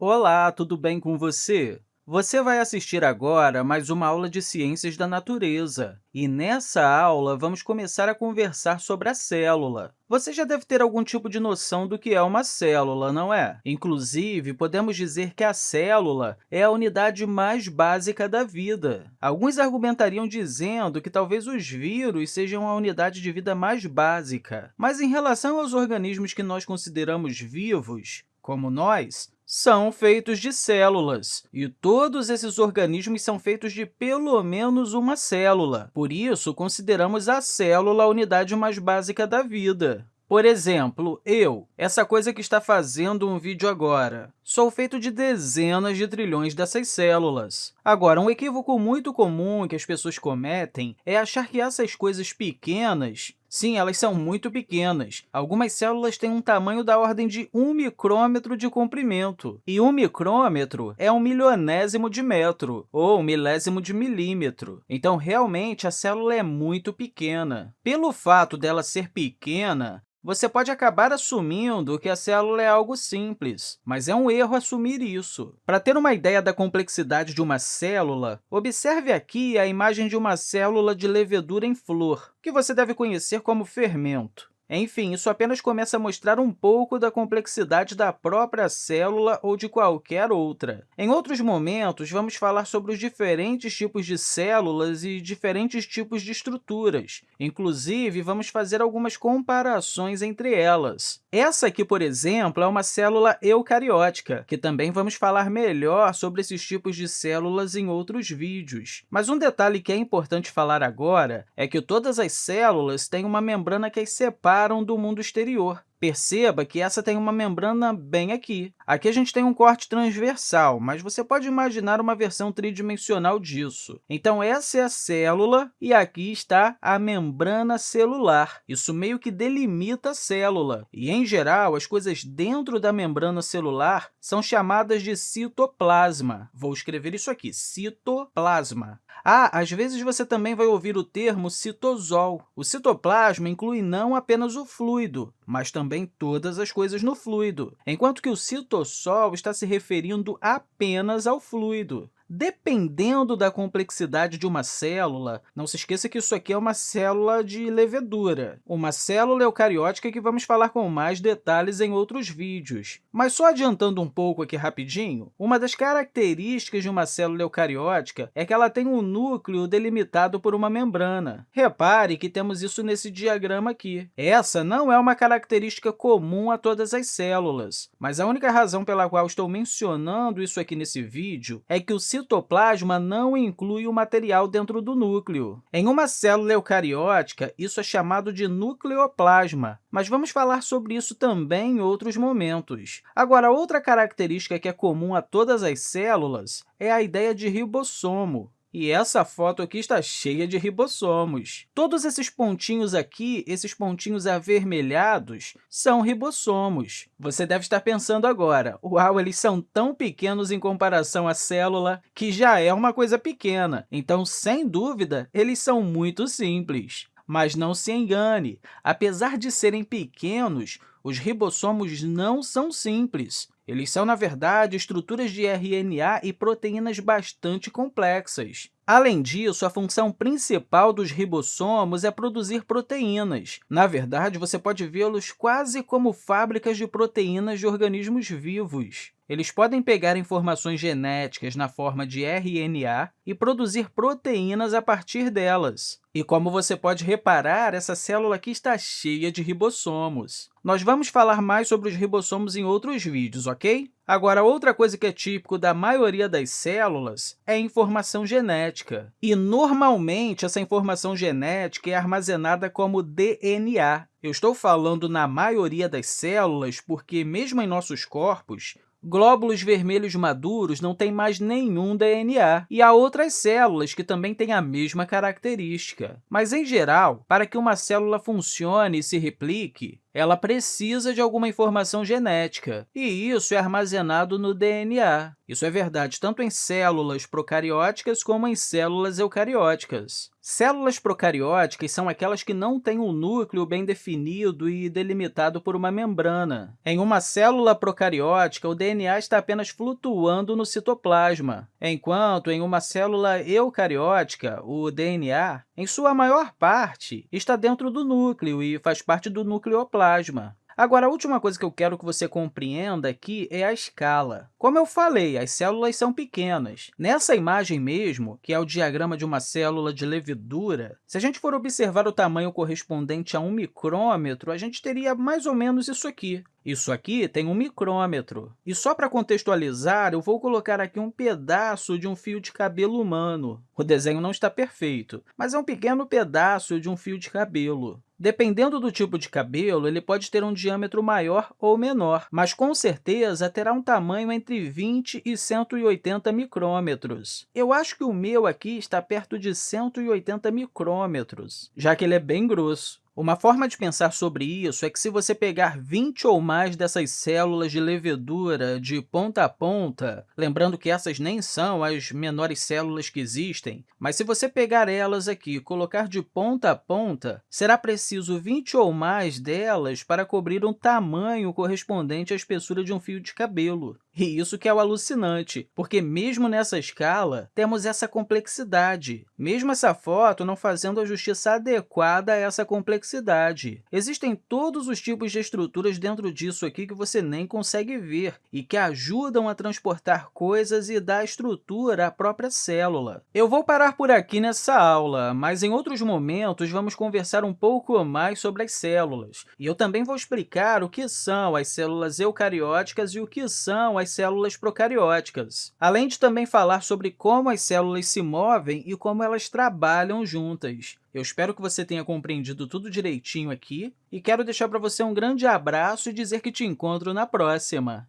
Olá, tudo bem com você? Você vai assistir agora mais uma aula de Ciências da Natureza. E nessa aula, vamos começar a conversar sobre a célula. Você já deve ter algum tipo de noção do que é uma célula, não é? Inclusive, podemos dizer que a célula é a unidade mais básica da vida. Alguns argumentariam dizendo que talvez os vírus sejam a unidade de vida mais básica. Mas, em relação aos organismos que nós consideramos vivos, como nós, são feitos de células, e todos esses organismos são feitos de pelo menos uma célula. Por isso, consideramos a célula a unidade mais básica da vida. Por exemplo, eu, essa coisa que está fazendo um vídeo agora, sou feito de dezenas de trilhões dessas células. Agora, um equívoco muito comum que as pessoas cometem é achar que essas coisas pequenas Sim, elas são muito pequenas. Algumas células têm um tamanho da ordem de 1 micrômetro de comprimento. E 1 micrômetro é um milionésimo de metro, ou um milésimo de milímetro. Então, realmente, a célula é muito pequena. Pelo fato dela ser pequena, você pode acabar assumindo que a célula é algo simples, mas é um erro assumir isso. Para ter uma ideia da complexidade de uma célula, observe aqui a imagem de uma célula de levedura em flor, que você deve conhecer como fermento. Enfim, isso apenas começa a mostrar um pouco da complexidade da própria célula ou de qualquer outra. Em outros momentos, vamos falar sobre os diferentes tipos de células e diferentes tipos de estruturas. Inclusive, vamos fazer algumas comparações entre elas. Essa aqui, por exemplo, é uma célula eucariótica, que também vamos falar melhor sobre esses tipos de células em outros vídeos. Mas um detalhe que é importante falar agora é que todas as células têm uma membrana que as separa do mundo exterior. Perceba que essa tem uma membrana bem aqui. Aqui a gente tem um corte transversal, mas você pode imaginar uma versão tridimensional disso. Então, essa é a célula e aqui está a membrana celular. Isso meio que delimita a célula. E, em geral, as coisas dentro da membrana celular são chamadas de citoplasma. Vou escrever isso aqui, citoplasma. Ah, às vezes você também vai ouvir o termo citosol. O citoplasma inclui não apenas o fluido, mas também todas as coisas no fluido, enquanto que o citossol está se referindo apenas ao fluido. Dependendo da complexidade de uma célula, não se esqueça que isso aqui é uma célula de levedura, uma célula eucariótica que vamos falar com mais detalhes em outros vídeos. Mas só adiantando um pouco aqui rapidinho, uma das características de uma célula eucariótica é que ela tem um núcleo delimitado por uma membrana. Repare que temos isso nesse diagrama aqui. Essa não é uma característica comum a todas as células, mas a única razão pela qual estou mencionando isso aqui nesse vídeo é que o citoplasma não inclui o material dentro do núcleo. Em uma célula eucariótica, isso é chamado de nucleoplasma, mas vamos falar sobre isso também em outros momentos. Agora, outra característica que é comum a todas as células é a ideia de ribossomo. E essa foto aqui está cheia de ribossomos. Todos esses pontinhos aqui, esses pontinhos avermelhados, são ribossomos. Você deve estar pensando agora, uau, eles são tão pequenos em comparação à célula que já é uma coisa pequena. Então, sem dúvida, eles são muito simples. Mas não se engane, apesar de serem pequenos, os ribossomos não são simples. Eles são, na verdade, estruturas de RNA e proteínas bastante complexas. Além disso, a função principal dos ribossomos é produzir proteínas. Na verdade, você pode vê-los quase como fábricas de proteínas de organismos vivos. Eles podem pegar informações genéticas na forma de RNA e produzir proteínas a partir delas. E como você pode reparar, essa célula aqui está cheia de ribossomos. Nós vamos falar mais sobre os ribossomos em outros vídeos, ok? Agora, outra coisa que é típico da maioria das células é a informação genética. E, normalmente, essa informação genética é armazenada como DNA. Eu estou falando na maioria das células porque, mesmo em nossos corpos, Glóbulos vermelhos maduros não têm mais nenhum DNA, e há outras células que também têm a mesma característica. Mas, em geral, para que uma célula funcione e se replique, ela precisa de alguma informação genética, e isso é armazenado no DNA. Isso é verdade tanto em células procarióticas como em células eucarióticas. Células procarióticas são aquelas que não têm um núcleo bem definido e delimitado por uma membrana. Em uma célula procariótica, o DNA está apenas flutuando no citoplasma, enquanto em uma célula eucariótica, o DNA, em sua maior parte, está dentro do núcleo e faz parte do nucleoplasma. Agora, a última coisa que eu quero que você compreenda aqui é a escala. Como eu falei, as células são pequenas. Nessa imagem mesmo, que é o diagrama de uma célula de levedura, se a gente for observar o tamanho correspondente a um micrômetro, a gente teria mais ou menos isso aqui. Isso aqui tem um micrômetro. E só para contextualizar, eu vou colocar aqui um pedaço de um fio de cabelo humano. O desenho não está perfeito, mas é um pequeno pedaço de um fio de cabelo. Dependendo do tipo de cabelo, ele pode ter um diâmetro maior ou menor, mas com certeza terá um tamanho entre 20 e 180 micrômetros. Eu acho que o meu aqui está perto de 180 micrômetros, já que ele é bem grosso. Uma forma de pensar sobre isso é que se você pegar 20 ou mais dessas células de levedura de ponta a ponta, lembrando que essas nem são as menores células que existem, mas se você pegar elas aqui e colocar de ponta a ponta, será preciso 20 ou mais delas para cobrir um tamanho correspondente à espessura de um fio de cabelo. E isso que é o alucinante, porque mesmo nessa escala, temos essa complexidade, mesmo essa foto não fazendo a justiça adequada a essa complexidade. Existem todos os tipos de estruturas dentro disso aqui que você nem consegue ver e que ajudam a transportar coisas e dar estrutura à própria célula. Eu vou parar por aqui nessa aula, mas em outros momentos vamos conversar um pouco mais sobre as células. E eu também vou explicar o que são as células eucarióticas e o que são as células procarióticas, além de também falar sobre como as células se movem e como elas trabalham juntas. Eu espero que você tenha compreendido tudo direitinho aqui e quero deixar para você um grande abraço e dizer que te encontro na próxima!